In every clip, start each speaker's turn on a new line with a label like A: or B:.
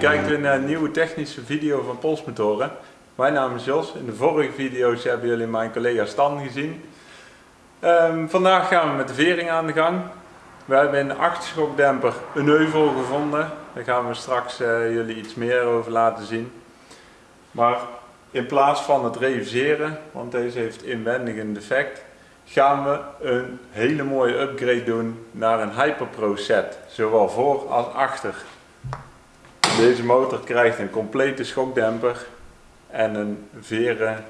A: kijkt weer naar een nieuwe technische video van Polsmotoren. Mijn naam is Jos. In de vorige video's hebben jullie mijn collega Stan gezien. Ehm, vandaag gaan we met de vering aan de gang. We hebben in de achterschokdemper een heuvel gevonden. Daar gaan we straks uh, jullie iets meer over laten zien. Maar in plaats van het reviseren, want deze heeft inwendig een defect, gaan we een hele mooie upgrade doen naar een Hyperpro set. Zowel voor als achter. Deze motor krijgt een complete schokdemper en een veren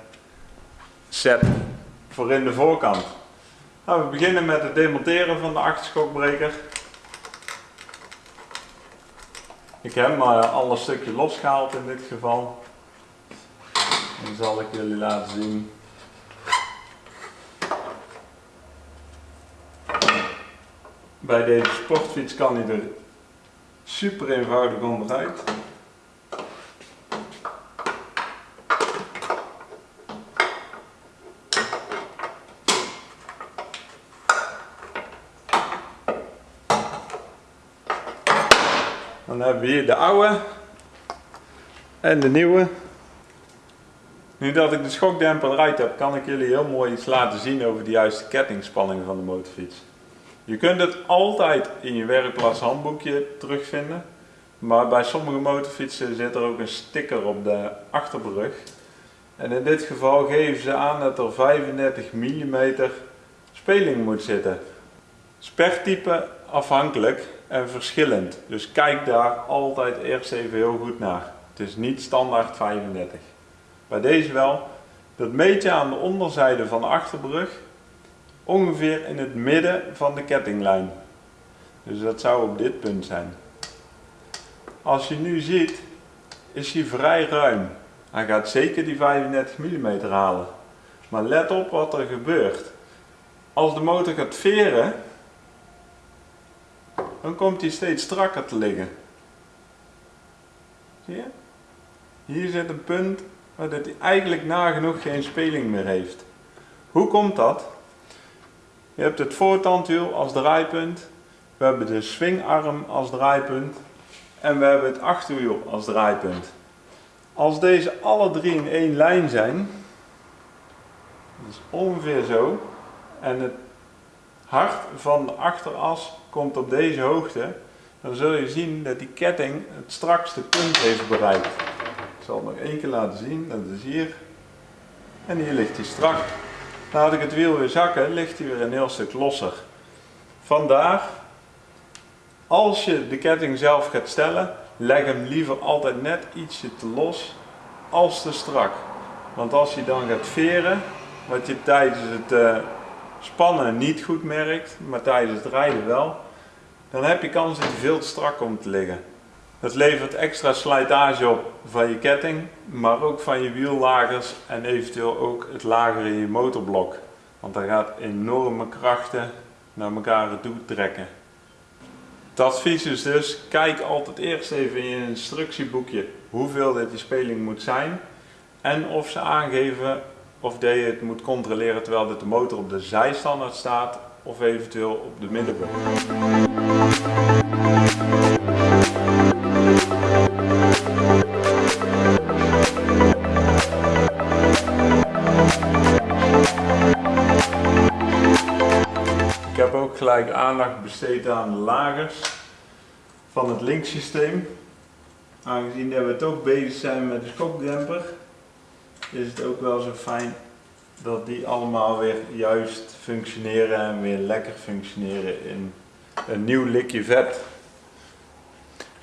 A: set voor in de voorkant. Nou, we beginnen met het demonteren van de achterschokbreker. Ik heb maar alle stukje losgehaald in dit geval. Dan zal ik jullie laten zien. Bij deze sportfiets kan hij er super eenvoudig onderuit. Dan hebben we hier de oude en de nieuwe. Nu dat ik de schokdemper eruit heb, kan ik jullie heel mooi iets laten zien over de juiste kettingspanning van de motorfiets. Je kunt het altijd in je werkplaats handboekje terugvinden. Maar bij sommige motorfietsen zit er ook een sticker op de achterbrug. En in dit geval geven ze aan dat er 35 mm speling moet zitten. Spertype afhankelijk en verschillend. Dus kijk daar altijd eerst even heel goed naar. Het is niet standaard 35. Bij deze wel. Dat meet je aan de onderzijde van de achterbrug ongeveer in het midden van de kettinglijn. Dus dat zou op dit punt zijn. Als je nu ziet, is hij vrij ruim. Hij gaat zeker die 35 mm halen. Maar let op wat er gebeurt. Als de motor gaat veren, dan komt hij steeds strakker te liggen. Zie je? Hier zit een punt waar hij eigenlijk nagenoeg geen speling meer heeft. Hoe komt dat? Je hebt het voortandwiel als draaipunt, we hebben de swingarm als draaipunt en we hebben het achterwiel als draaipunt. Als deze alle drie in één lijn zijn, dus ongeveer zo, en het hart van de achteras komt op deze hoogte, dan zul je zien dat die ketting het strakste punt heeft bereikt. Ik zal het nog één keer laten zien, dat is hier. En hier ligt hij strak. Laat ik het wiel weer zakken, ligt hij weer een heel stuk losser. Vandaar, als je de ketting zelf gaat stellen, leg hem liever altijd net ietsje te los als te strak. Want als je dan gaat veren, wat je tijdens het uh, spannen niet goed merkt, maar tijdens het rijden wel, dan heb je kans dat hij veel te strak komt te liggen. Dat levert extra slijtage op van je ketting, maar ook van je wiellagers en eventueel ook het lager in je motorblok. Want daar gaat enorme krachten naar elkaar toe trekken. Het advies is dus, kijk altijd eerst even in je instructieboekje hoeveel dit die speling moet zijn. En of ze aangeven of dat je het moet controleren terwijl de motor op de zijstandaard staat of eventueel op de middenbrug. Gelijk aandacht besteed aan de lagers van het linksysteem. Aangezien dat we toch bezig zijn met de schokdemper, is het ook wel zo fijn dat die allemaal weer juist functioneren en weer lekker functioneren in een nieuw likje vet.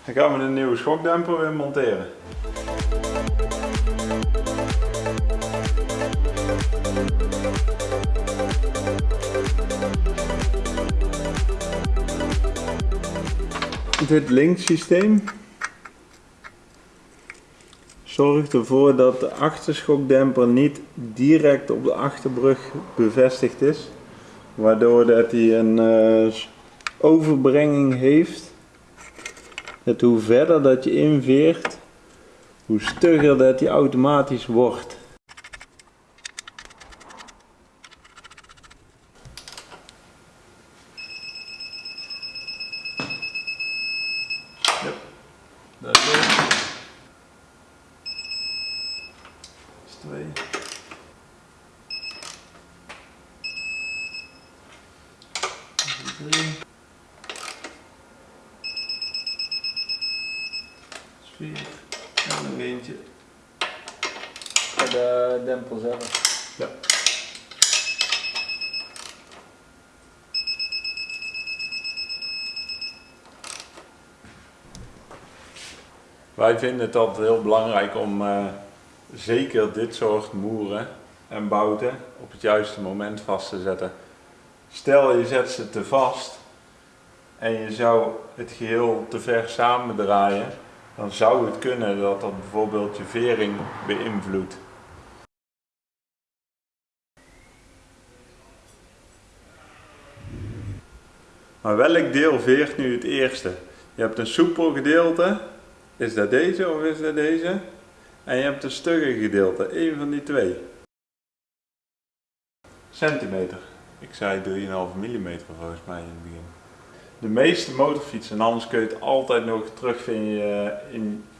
A: Dan gaan we de nieuwe schokdemper weer monteren. Dit linksysteem zorgt ervoor dat de achterschokdemper niet direct op de achterbrug bevestigd is. Waardoor dat hij een uh, overbrenging heeft. Dat hoe verder dat je inveert, hoe stugger dat hij automatisch wordt. 2. Drie. Vier. En nog eentje.
B: De dempel.
A: Ja. Wij vinden het altijd heel belangrijk om eh, zeker dit soort moeren en bouten op het juiste moment vast te zetten. Stel je zet ze te vast en je zou het geheel te ver samendraaien, dan zou het kunnen dat dat bijvoorbeeld je vering beïnvloedt. Maar welk deel veert nu het eerste? Je hebt een soepel gedeelte, is dat deze of is dat deze? En je hebt een stugge gedeelte, één van die twee. Centimeter. Ik zei 3,5 mm volgens mij in het begin. De meeste motorfietsen, en anders kun je het altijd nog terugvinden in... Kut.